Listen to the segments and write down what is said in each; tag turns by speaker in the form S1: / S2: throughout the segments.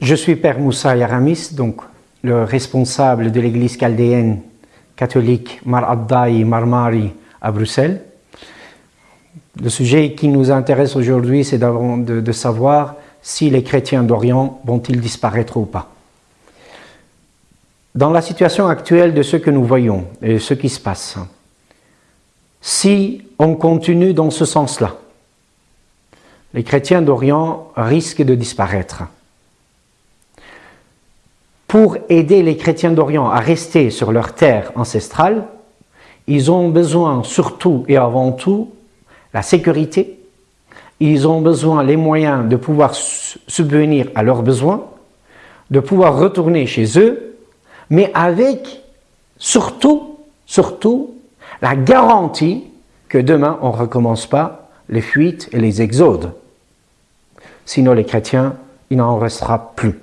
S1: Je suis Père Moussa Yaramis, donc le responsable de l'église chaldéenne catholique Mar Abdai Marmari à Bruxelles. Le sujet qui nous intéresse aujourd'hui, c'est de, de savoir si les chrétiens d'Orient vont-ils disparaître ou pas. Dans la situation actuelle de ce que nous voyons et ce qui se passe, si on continue dans ce sens-là, les chrétiens d'Orient risquent de disparaître. Pour aider les chrétiens d'Orient à rester sur leur terre ancestrale, ils ont besoin surtout et avant tout la sécurité, ils ont besoin les moyens de pouvoir subvenir à leurs besoins, de pouvoir retourner chez eux, mais avec surtout, surtout la garantie que demain on ne recommence pas les fuites et les exodes. Sinon les chrétiens, il n'en restera plus.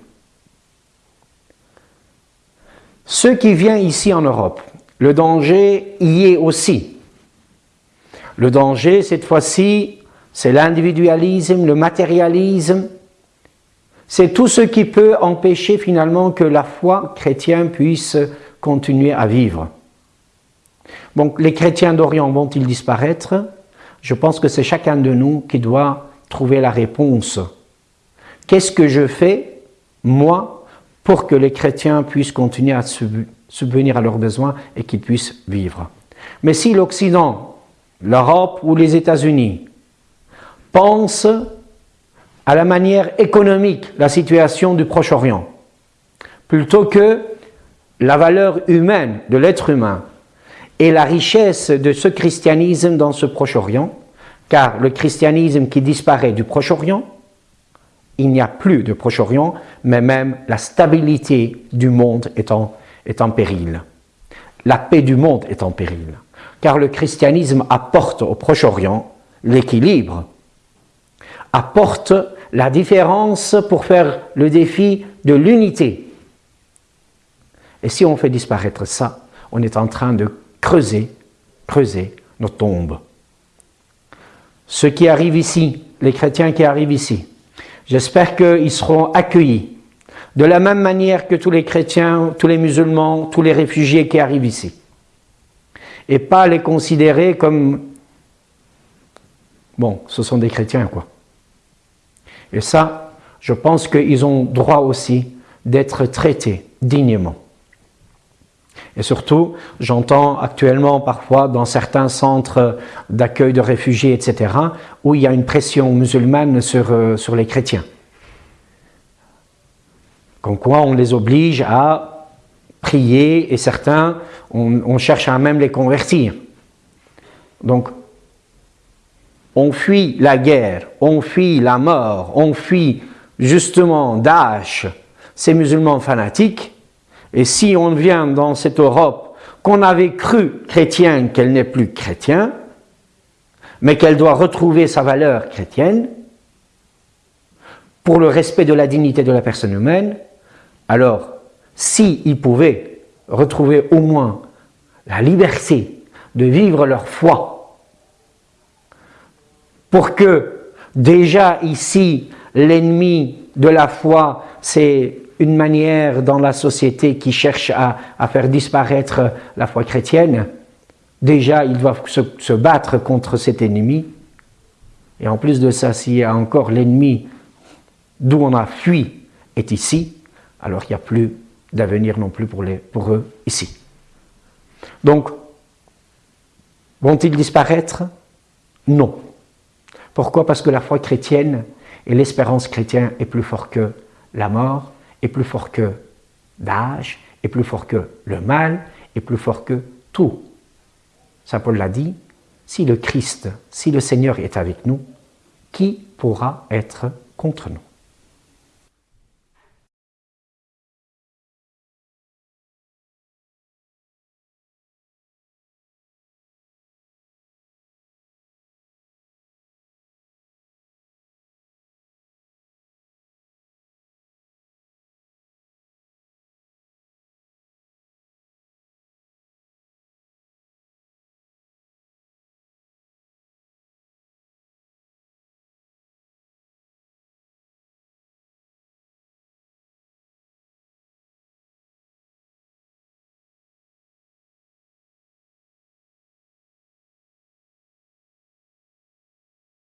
S1: Ce qui vient ici en Europe, le danger y est aussi. Le danger, cette fois-ci, c'est l'individualisme, le matérialisme, c'est tout ce qui peut empêcher finalement que la foi chrétienne puisse continuer à vivre. Donc les chrétiens d'Orient vont-ils disparaître? Je pense que c'est chacun de nous qui doit trouver la réponse. Qu'est-ce que je fais, moi, pour que les chrétiens puissent continuer à subvenir à leurs besoins et qu'ils puissent vivre. Mais si l'Occident, l'Europe ou les États-Unis pensent à la manière économique la situation du Proche-Orient, plutôt que la valeur humaine de l'être humain et la richesse de ce christianisme dans ce Proche-Orient, car le christianisme qui disparaît du Proche-Orient, il n'y a plus de Proche-Orient, mais même la stabilité du monde est en, péril. La paix du monde est en péril, car le christianisme apporte au Proche-Orient l'équilibre, apporte la différence pour faire le défi de l'unité. Et si on fait disparaître ça, on est en train de creuser, creuser nos tombes. Ceux qui arrivent ici, les chrétiens qui arrivent ici, j'espère qu'ils seront accueillis de la même manière que tous les chrétiens, tous les musulmans, tous les réfugiés qui arrivent ici. Et pas les considérer comme, bon, ce sont des chrétiens quoi. Et ça, je pense qu'ils ont droit aussi d'être traités dignement. Et surtout, j'entends actuellement parfois dans certains centres d'accueil de réfugiés, etc., où il y a une pression musulmane sur, euh, sur les chrétiens. Comme quoi on les oblige à prier et certains, on, on cherche à même les convertir. Donc on fuit la guerre, on fuit la mort, on fuit justement Daesh, ces musulmans fanatiques, et si on vient dans cette Europe qu'on avait cru chrétienne qu'elle n'est plus chrétienne, mais qu'elle doit retrouver sa valeur chrétienne, pour le respect de la dignité de la personne humaine, alors, s'ils pouvaient retrouver au moins la liberté de vivre leur foi pour que déjà ici, l'ennemi de la foi, c'est une manière dans la société qui cherche à, faire disparaître la foi chrétienne, déjà ils doivent se, battre contre cet ennemi. Et en plus de ça, s'il y a encore l'ennemi d'où on a fui est ici, alors il n'y a plus d'avenir non plus pour, pour eux ici. Donc, vont-ils disparaître? Non. Pourquoi? Parce que la foi chrétienne et l'espérance chrétienne est plus fort que la mort, est plus fort que l'âge, est plus fort que le mal, est plus fort que tout. Saint Paul l'a dit, si le Christ, si le Seigneur est avec nous, qui pourra être contre nous?